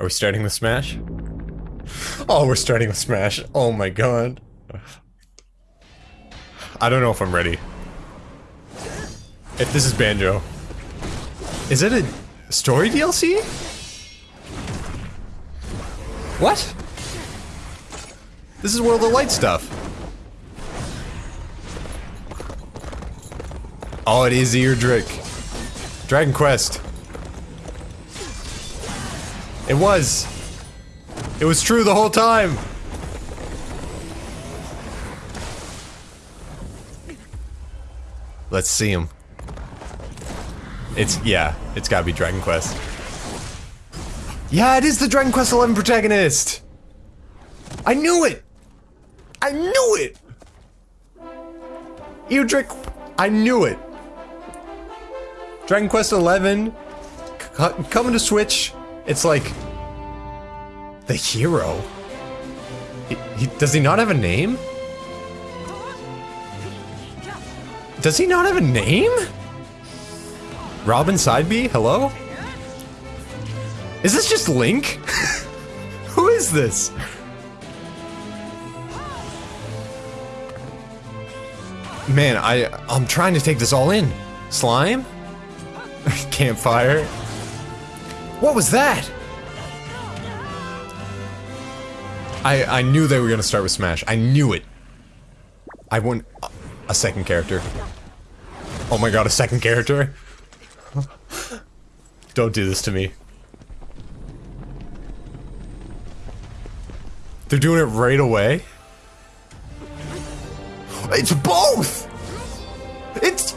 Are we starting the Smash? Oh, we're starting the Smash. Oh my god. I don't know if I'm ready. If this is Banjo. Is it a story DLC? What? This is World of Light stuff. Oh, it is Erdrick. Dragon Quest. It was. It was true the whole time. Let's see him. It's, yeah, it's gotta be Dragon Quest. Yeah, it is the Dragon Quest XI protagonist! I knew it! I knew it! Erdrick, I knew it! Dragon Quest XI, coming to Switch, it's like... The hero? He, he, does he not have a name? Does he not have a name? Robin Sideby? Hello? Is this just Link? Who is this? Man, I I'm trying to take this all in. Slime? Campfire? What was that? I I knew they were gonna start with Smash. I knew it. I want a second character. Oh my god, a second character? Don't do this to me. They're doing it right away? It's both! It's...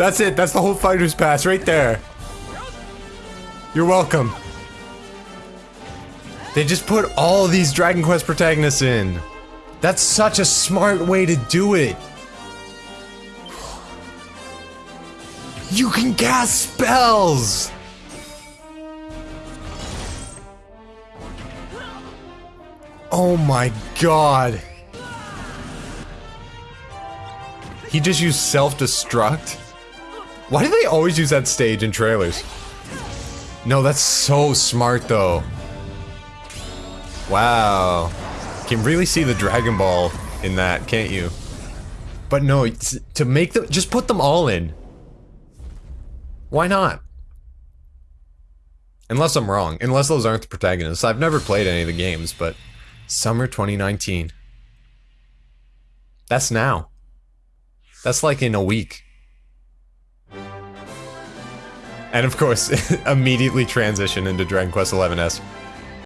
That's it, that's the whole fighter's pass right there. You're welcome. They just put all these Dragon Quest protagonists in. That's such a smart way to do it. You can cast spells! Oh my god. He just used self-destruct? Why do they always use that stage in trailers? No, that's so smart though. Wow. Can really see the Dragon Ball in that, can't you? But no, to make them- just put them all in. Why not? Unless I'm wrong. Unless those aren't the protagonists. I've never played any of the games, but... Summer 2019. That's now. That's like in a week. And of course, immediately transition into Dragon Quest XI S.